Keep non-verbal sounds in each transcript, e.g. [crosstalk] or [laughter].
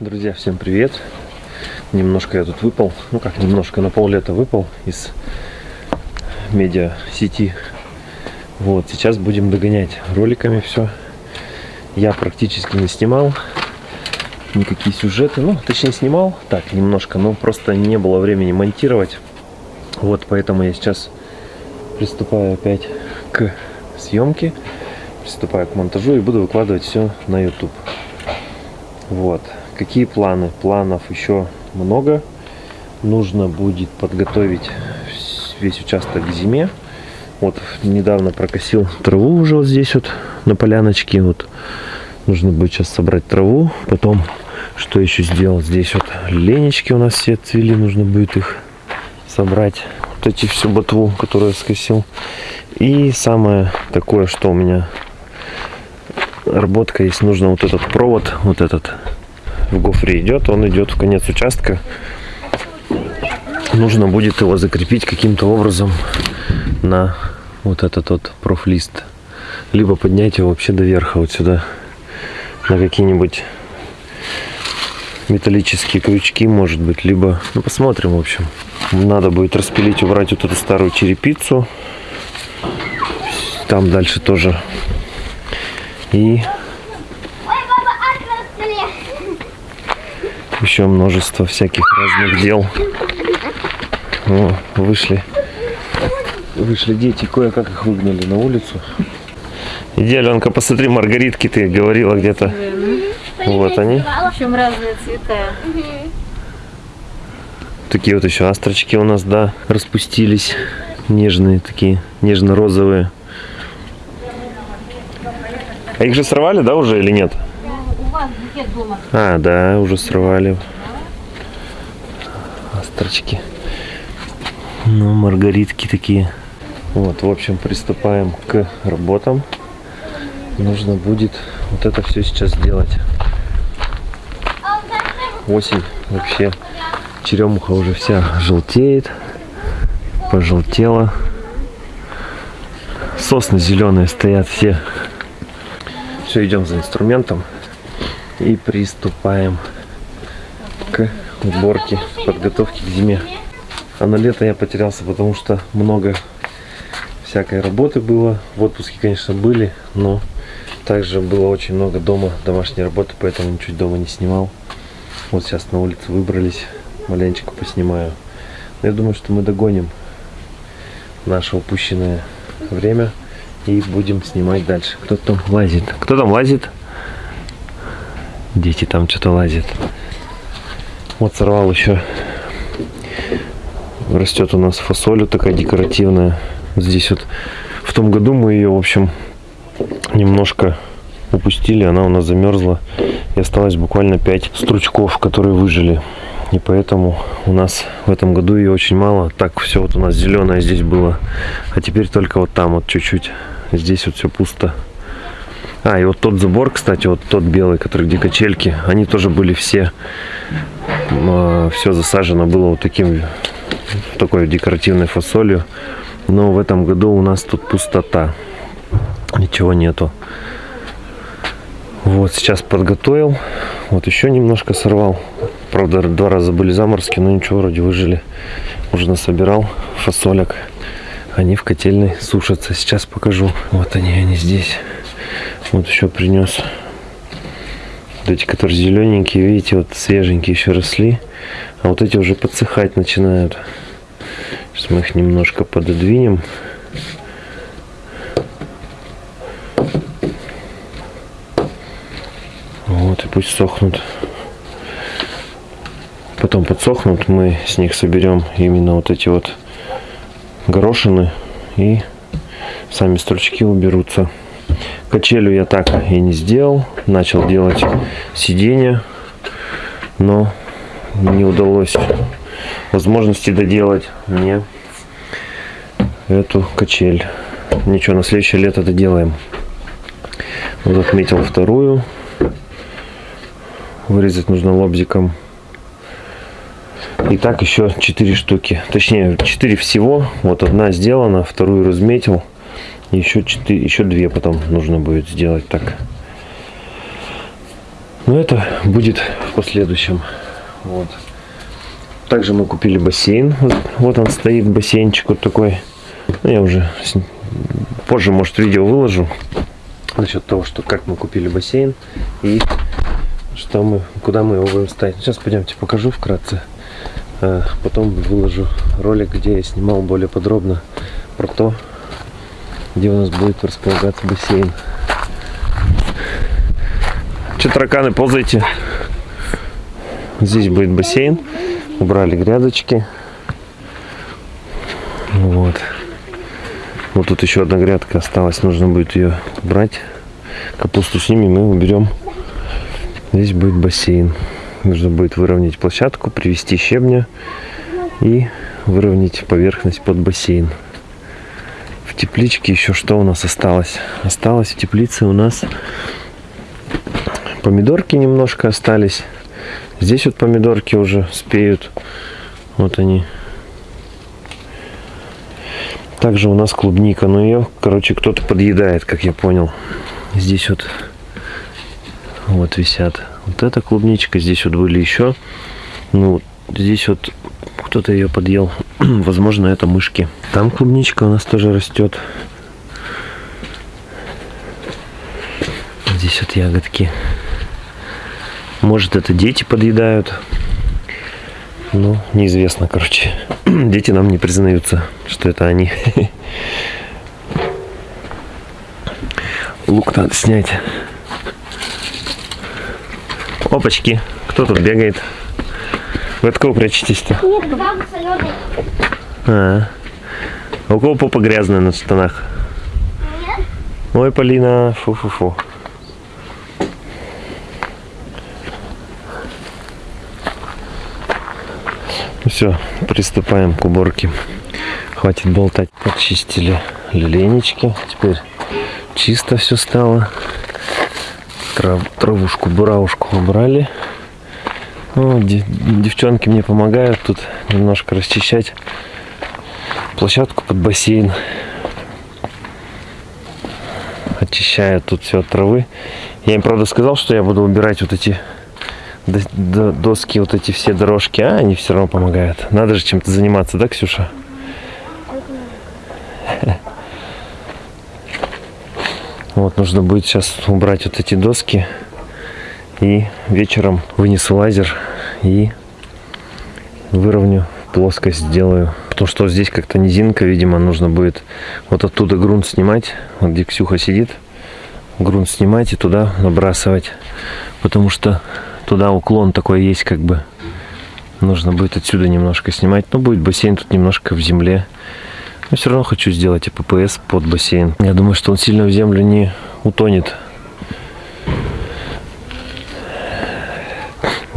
Друзья, всем привет! Немножко я тут выпал, ну как немножко, на пол лета выпал из медиа сети. Вот, сейчас будем догонять роликами все. Я практически не снимал никакие сюжеты, ну, точнее снимал, так, немножко, но просто не было времени монтировать. Вот, поэтому я сейчас приступаю опять к съемке, приступаю к монтажу и буду выкладывать все на YouTube. Вот. Какие планы? Планов еще много. Нужно будет подготовить весь участок к зиме. Вот недавно прокосил траву уже вот здесь вот на поляночке. Вот нужно будет сейчас собрать траву. Потом что еще сделал? Здесь вот ленечки у нас все цвели. Нужно будет их собрать. Вот эти всю ботву, которую я скосил. И самое такое, что у меня работка есть. Нужно вот этот провод, вот этот в гофре идет, он идет в конец участка. Нужно будет его закрепить каким-то образом на вот этот вот профлист. Либо поднять его вообще до верха, вот сюда, на какие-нибудь металлические крючки, может быть, либо, ну, посмотрим, в общем. Надо будет распилить, убрать вот эту старую черепицу. Там дальше тоже. И еще множество всяких разных дел. О, вышли. Вышли дети, кое-как их выгнали на улицу. Иди, Аленка, посмотри, маргаритки ты говорила где-то. Вот они. Причем разные цвета. Такие вот еще астрочки у нас, да, распустились. Нежные такие, нежно-розовые. А их же сорвали, да, уже или нет? Дома. А, да, уже срывали. Астрочки. Ну, маргаритки такие. Вот, в общем, приступаем к работам. Нужно будет вот это все сейчас сделать. Осень вообще. Черемуха уже вся желтеет. Пожелтела. Сосны зеленые стоят все. Все, идем за инструментом и приступаем к уборке, подготовке к зиме. А на лето я потерялся, потому что много всякой работы было. В отпуске, конечно, были, но также было очень много дома домашней работы, поэтому ничуть дома не снимал. Вот сейчас на улицу выбрались, маленечко поснимаю. Но я думаю, что мы догоним наше упущенное время и будем снимать дальше. Кто там лазит? Кто там лазит? Дети там что-то лазят. Вот сорвал еще. Растет у нас фасоль такая декоративная. Здесь вот в том году мы ее, в общем, немножко упустили. Она у нас замерзла. И осталось буквально 5 стручков, которые выжили. И поэтому у нас в этом году ее очень мало. Так все вот у нас зеленое здесь было. А теперь только вот там вот чуть-чуть. Здесь вот все пусто. А, и вот тот забор, кстати, вот тот белый, который где качельки, они тоже были все, э, все засажено было вот таким, такой декоративной фасолью. Но в этом году у нас тут пустота. Ничего нету. Вот, сейчас подготовил. Вот еще немножко сорвал. Правда, два раза были заморозки, но ничего, вроде выжили. Уже насобирал фасолек. Они в котельной сушатся. Сейчас покажу. Вот они, они здесь. Вот еще принес. Вот эти, которые зелененькие, видите, вот свеженькие еще росли. А вот эти уже подсыхать начинают. Сейчас мы их немножко пододвинем. Вот, и пусть сохнут. Потом подсохнут, мы с них соберем именно вот эти вот горошины и сами стручки уберутся. Качелю я так и не сделал. Начал делать сиденье, но не удалось возможности доделать мне эту качель. Ничего, на следующее лето доделаем. Вот отметил вторую. Вырезать нужно лобзиком. И так еще 4 штуки. Точнее, 4 всего. Вот одна сделана, вторую разметил. Еще, 4, еще две потом нужно будет сделать так. Но это будет в последующем. Вот. Также мы купили бассейн. Вот, он стоит, бассейнчик вот такой. Ну, я уже позже, может, видео выложу. Насчет того, что как мы купили бассейн и что мы, куда мы его будем ставить. Сейчас пойдемте покажу вкратце. А потом выложу ролик, где я снимал более подробно про то, где у нас будет располагаться бассейн. Че, тараканы, ползайте. Здесь будет бассейн. Убрали грядочки. Вот. Вот тут еще одна грядка осталась. Нужно будет ее убрать. Капусту снимем и уберем. Здесь будет бассейн. Нужно будет выровнять площадку, привести щебня и выровнять поверхность под бассейн. В тепличке еще что у нас осталось? Осталось в теплице у нас помидорки немножко остались. Здесь вот помидорки уже спеют. Вот они. Также у нас клубника, но ее, короче, кто-то подъедает, как я понял. Здесь вот вот висят. Вот эта клубничка, здесь вот были еще. Ну, здесь вот кто-то ее подъел. [clears throat] Возможно, это мышки. Там клубничка у нас тоже растет. Здесь вот ягодки. Может, это дети подъедают. Ну, неизвестно, короче. [clears throat] Дети нам не признаются, что это они. [laughs] Лук надо снять. Опачки, кто тут бегает? Вы от кого прячетесь-то? А, а у кого попа грязная на штанах? Ой, Полина, фу-фу-фу. Все, приступаем к уборке. Хватит болтать. Почистили люленечки. Теперь чисто все стало. Трав, травушку, буравушку убрали. Ну, де- девчонки мне помогают тут немножко расчищать площадку под бассейн. Очищают тут все от травы. Я им, правда, сказал, что я буду убирать вот эти до- до- доски, вот эти все дорожки, а они все равно помогают. Надо же чем-то заниматься, да, Ксюша? [laughs] Вот, нужно будет сейчас убрать вот эти доски. И вечером вынесу лазер и выровню плоскость сделаю. Потому что здесь как-то низинка, видимо, нужно будет вот оттуда грунт снимать. Вот где Ксюха сидит. Грунт снимать и туда набрасывать. Потому что туда уклон такой есть как бы. Нужно будет отсюда немножко снимать. Но будет бассейн тут немножко в земле. Но все равно хочу сделать АППС под бассейн. Я думаю, что он сильно в землю не утонет.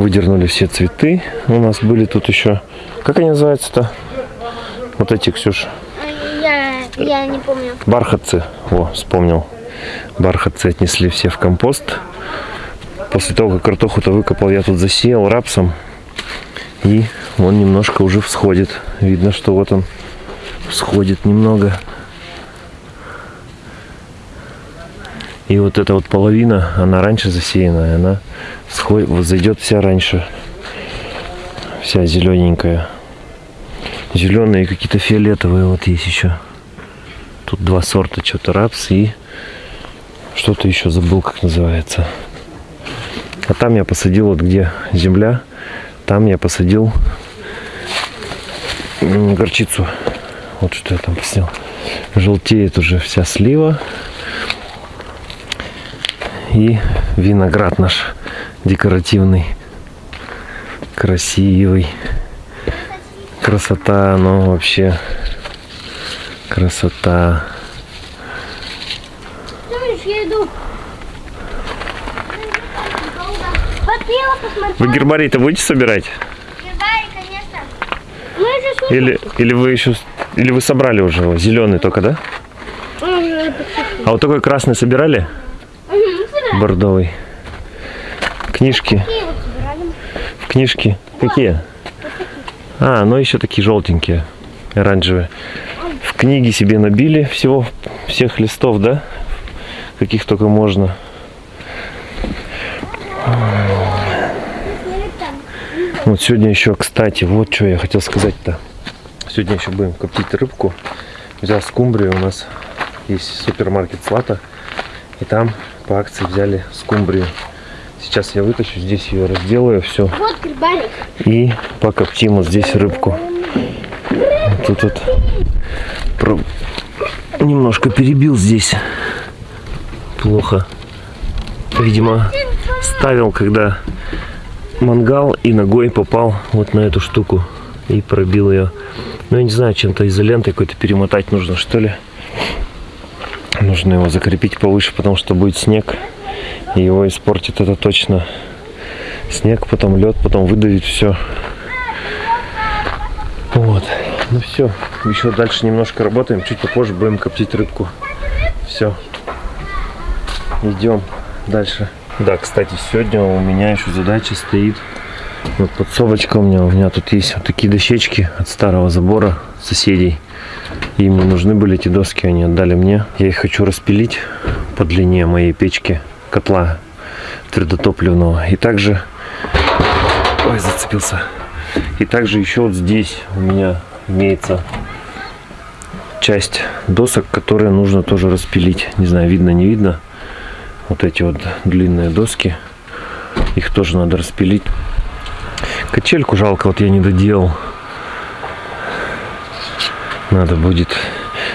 Выдернули все цветы. У нас были тут еще... Как они называются-то? Вот эти, Ксюш. Я, я не помню. Бархатцы. О, вспомнил. Бархатцы отнесли все в компост. После того, как картоху-то выкопал, я тут засеял рапсом. И он немножко уже всходит. Видно, что вот он всходит немного. И вот эта вот половина, она раньше засеянная, она всходит, вот зайдет вся раньше. Вся зелененькая. Зеленые какие-то фиолетовые вот есть еще. Тут два сорта, что-то рапс и что-то еще забыл, как называется. А там я посадил, вот где земля, там я посадил горчицу. Вот что я там посадил. Желтеет уже вся слива. И виноград наш декоративный, красивый. Красота, ну вообще красота. Вы гербарий-то будете собирать? Гербарий, конечно. Мы же шутим. Или, или вы еще или вы собрали уже его? Зеленый только, да? А вот такой красный собирали? Бордовый. Книжки. В книжки. Какие? А, ну еще такие желтенькие, оранжевые. В книги себе набили всего, всех листов, да? Каких только можно. Вот сегодня еще, кстати, вот что я хотел сказать-то. Сегодня еще будем коптить рыбку. Взял скумбрию, у нас есть супермаркет Слата. И там по акции взяли скумбрию. Сейчас я вытащу, здесь ее разделаю, все. Вот грибарик. И покоптим вот здесь рыбку. Тут вот про- немножко перебил здесь. Плохо. Видимо, ставил, когда мангал и ногой попал вот на эту штуку и пробил ее. Ну, я не знаю, чем-то изолентой какой-то перемотать нужно, что ли. Нужно его закрепить повыше, потому что будет снег. И его испортит это точно. Снег, потом лед, потом выдавит все. Вот. Ну все. Еще дальше немножко работаем. Чуть попозже будем коптить рыбку. Все. Идем дальше. Да, кстати, сегодня у меня еще задача стоит. Вот подсобочка у меня. У меня тут есть вот такие дощечки от старого забора соседей. Им не нужны были эти доски, они отдали мне. Я их хочу распилить по длине моей печки, котла твердотопливного. И также... Ой, зацепился. И также еще вот здесь у меня имеется часть досок, которые нужно тоже распилить. Не знаю, видно, не видно. Вот эти вот длинные доски. Их тоже надо распилить. Качельку жалко, вот я не доделал. Надо будет.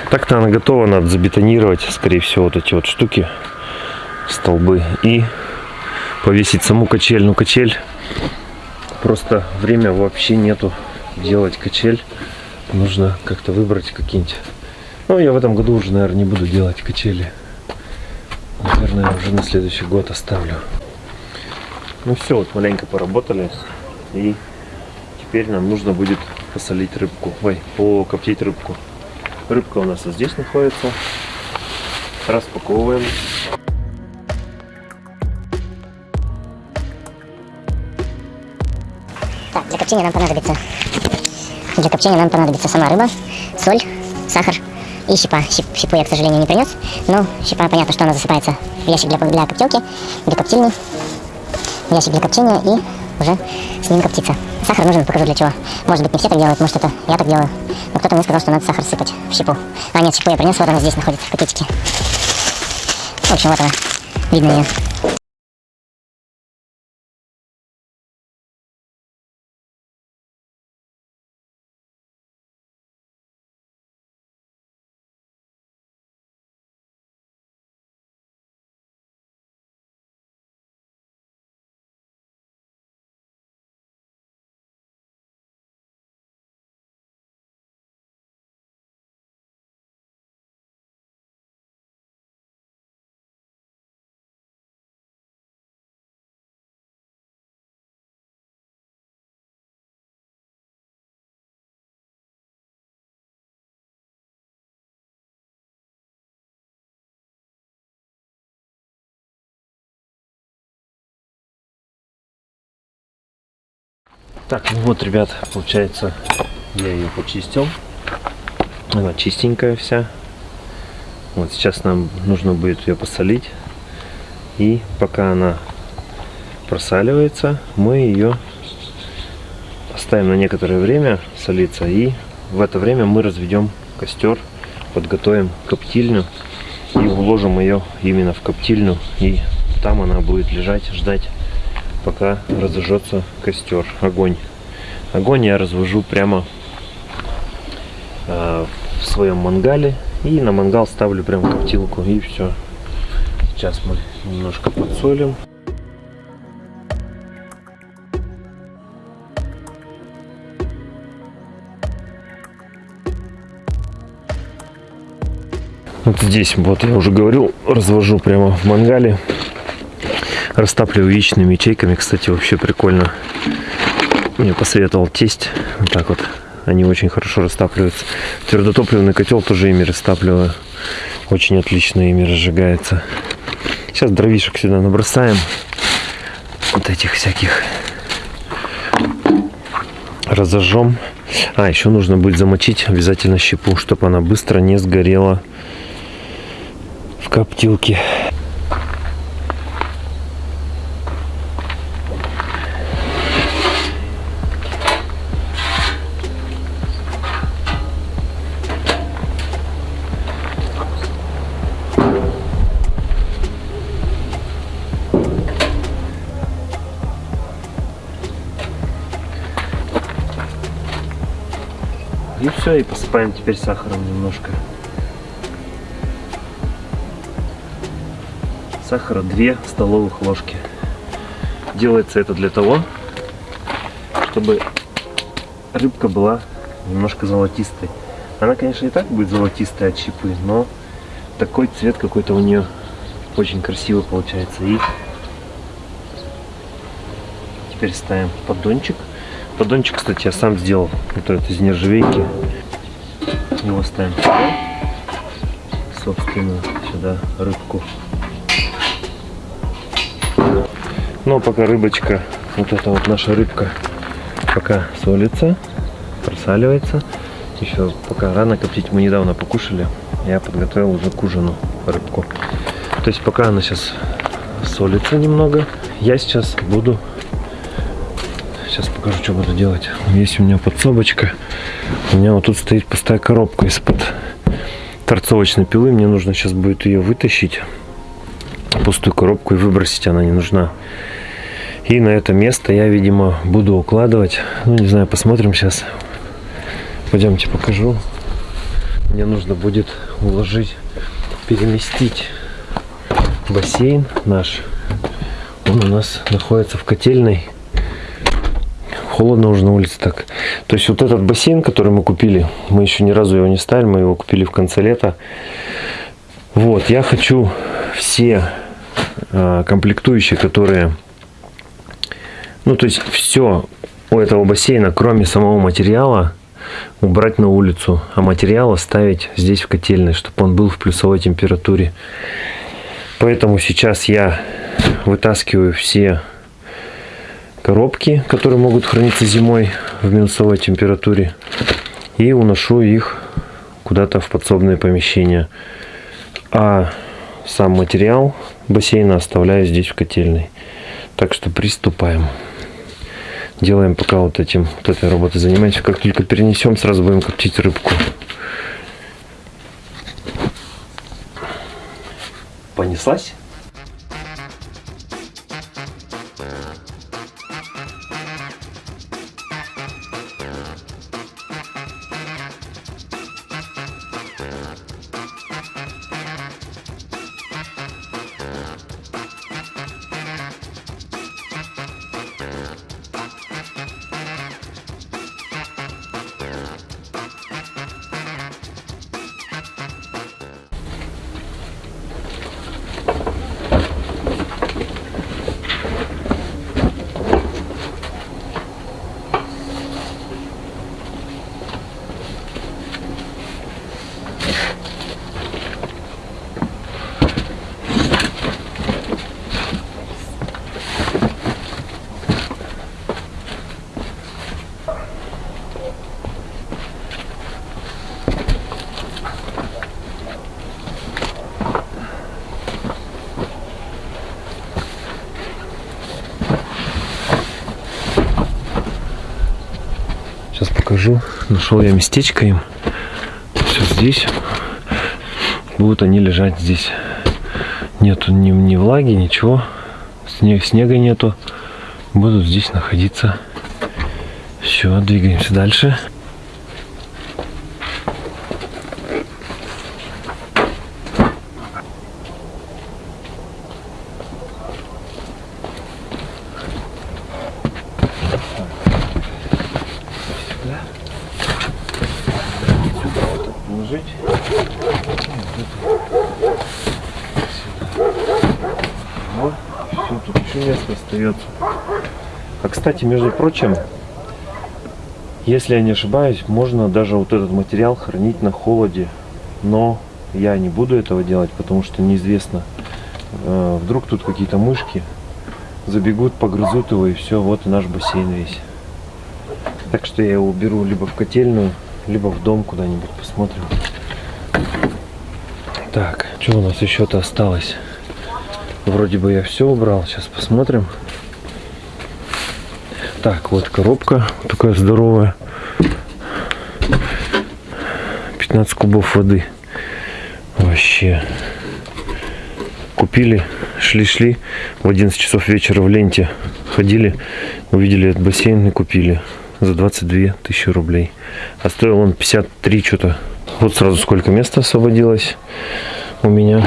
Так-то она готова, надо забетонировать, скорее всего, вот эти вот штуки, столбы. И повесить саму качель. Ну, качель, просто время вообще нету делать качель. Нужно как-то выбрать какие-нибудь. Ну, я в этом году уже, наверное, не буду делать качели. Наверное, уже на следующий год оставлю. Ну все, вот маленько поработали. И теперь нам нужно будет посолить рыбку. Ой, покоптить рыбку. Рыбка у нас вот здесь находится. Распаковываем. Так, для копчения нам понадобится для копчения нам понадобится сама рыба, соль, сахар и щепа. Щеп- щепу я, к сожалению, не принес, но щепа, понятно, что она засыпается в ящик для, для коптилки, для коптильни, в ящик для копчения и уже с ним коптится. Сахар нужен, покажу для чего. Может быть, не все так делают, может, это я так делаю. Но кто-то мне сказал, что надо сахар сыпать в щепу. А, нет, щепу я принес, вот она здесь находится, в пакетике. В общем, вот она. Видно ее. Так, ну вот, ребят, получается, я ее почистил. Она чистенькая вся. Вот сейчас нам нужно будет ее посолить. И пока она просаливается, мы ее оставим на некоторое время солиться. И в это время мы разведем костер, подготовим коптильню и уложим ее именно в коптильню. И там она будет лежать, ждать пока разожжется костер, огонь. Огонь я развожу прямо э, в своем мангале и на мангал ставлю прям коптилку и все. Сейчас мы немножко подсолим. Вот здесь, вот я уже говорил, развожу прямо в мангале. Растапливаю яичными ячейками. Кстати, вообще прикольно. Мне посоветовал тесть. Вот так вот. Они очень хорошо растапливаются. Твердотопливный котел тоже ими растапливаю. Очень отлично ими разжигается. Сейчас дровишек сюда набросаем. Вот этих всяких. Разожжем. А, еще нужно будет замочить обязательно щепу, чтобы она быстро не сгорела в коптилке. Все, и посыпаем теперь сахаром немножко. Сахара 2 столовых ложки. Делается это для того, чтобы рыбка была немножко золотистой. Она, конечно, и так будет золотистая от щипы, но такой цвет какой-то у нее очень красивый получается. И теперь ставим поддончик. Поддончик, кстати, я сам сделал. Вот этот из нержавейки. Его ставим. Собственно, сюда рыбку. Но пока рыбочка, вот эта вот наша рыбка, пока солится, просаливается. Еще пока рано коптить, мы недавно покушали. Я подготовил уже к ужину рыбку. То есть пока она сейчас солится немного, я сейчас буду... Сейчас покажу, что буду делать. Есть у меня подсобочка. У меня вот тут стоит пустая коробка из-под торцовочной пилы. Мне нужно сейчас будет ее вытащить. Пустую коробку и выбросить. Она не нужна. И на это место я, видимо, буду укладывать. Ну, не знаю, посмотрим сейчас. Пойдемте покажу. Мне нужно будет уложить, переместить бассейн наш. Он у нас находится в котельной. Холодно уже на улице так. То есть вот этот бассейн, который мы купили, мы еще ни разу его не ставили, мы его купили в конце лета. Вот, я хочу все э, комплектующие, которые... Ну, то есть все у этого бассейна, кроме самого материала, убрать на улицу, а материал оставить здесь в котельной, чтобы он был в плюсовой температуре. Поэтому сейчас я вытаскиваю все коробки, которые могут храниться зимой в минусовой температуре, и уношу их куда-то в подсобное помещение. А сам материал бассейна оставляю здесь в котельной. Так что приступаем делаем пока вот этим, вот этой работой занимаемся. Как только перенесем, сразу будем коптить рыбку. Понеслась? Сейчас покажу. Нашел я местечко им. Все здесь. Будут они лежать здесь. Нету ни, ни влаги, ничего. Снег, снега нету. Будут здесь находиться. Все, двигаемся дальше. положить. Вот, все, тут еще место остается. А кстати, между прочим, если я не ошибаюсь, можно даже вот этот материал хранить на холоде. Но я не буду этого делать, потому что неизвестно. э, Вдруг тут какие-то мышки забегут, погрызут его и все, вот и наш бассейн весь. Так что я его уберу либо в котельную, либо в дом куда-нибудь посмотрим. Так, что у нас еще-то осталось? Вроде бы я все убрал. Сейчас посмотрим. Так, вот коробка такая здоровая. 15 кубов воды. Вообще. Купили, шли-шли. В 11 часов вечера в ленте ходили, увидели этот бассейн и купили. за 22 тысячи рублей. А стоил он 53 что-то. Вот сразу сколько места освободилось у меня.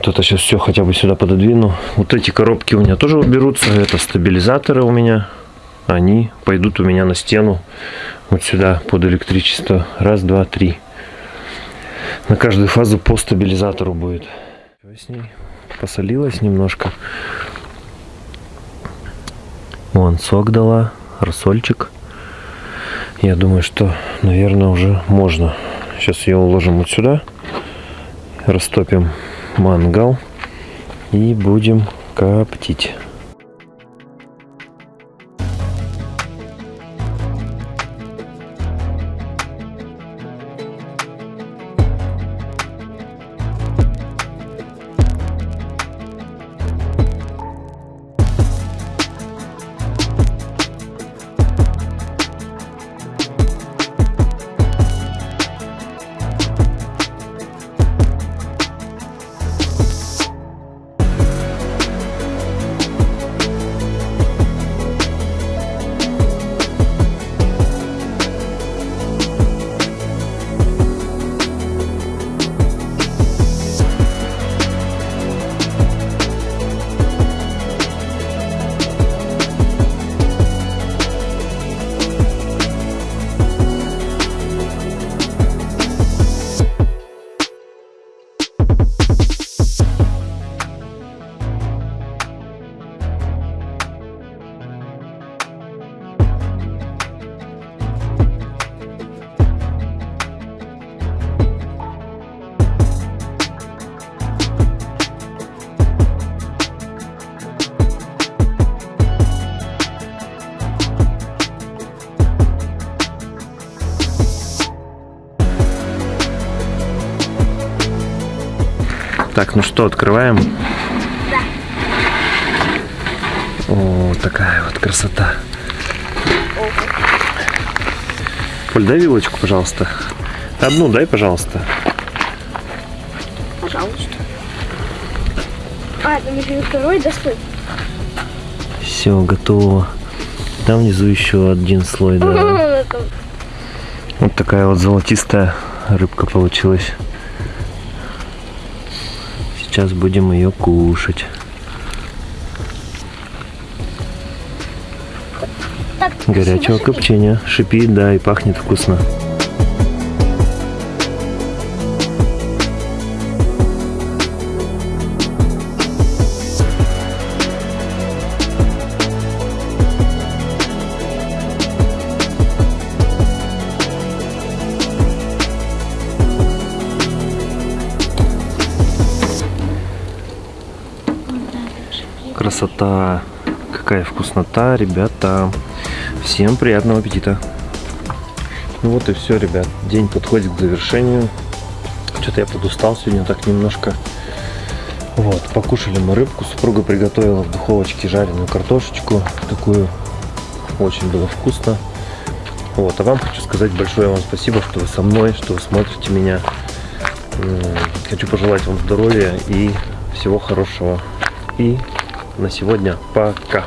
Вот это сейчас все хотя бы сюда пододвину. Вот эти коробки у меня тоже уберутся. Это стабилизаторы у меня. Они пойдут у меня на стену. Вот сюда под электричество. Раз, два, три. На каждую фазу по стабилизатору будет. С ней посолилась немножко. Вон сок дала, рассольчик. Я думаю, что, наверное, уже можно. Сейчас ее уложим вот сюда. Растопим мангал. И будем коптить. Так, ну что, открываем? О, такая вот красота. Поль, дай вилочку, пожалуйста. Одну дай, пожалуйста. Пожалуйста. А, еще и второй достой. Все, готово. Там внизу еще один слой, да. Вот такая вот золотистая рыбка получилась. Сейчас будем ее кушать. Горячего копчения. Шипит, да, и пахнет вкусно. Красота. Какая вкуснота, ребята. Всем приятного аппетита. Ну вот и все, ребят. День подходит к завершению. Что-то я подустал сегодня так немножко. Вот, покушали мы рыбку. Супруга приготовила в духовочке жареную картошечку. Такую очень было вкусно. Вот, а вам хочу сказать большое вам спасибо, что вы со мной, что вы смотрите меня. Хочу пожелать вам здоровья и всего хорошего. И на сегодня пока.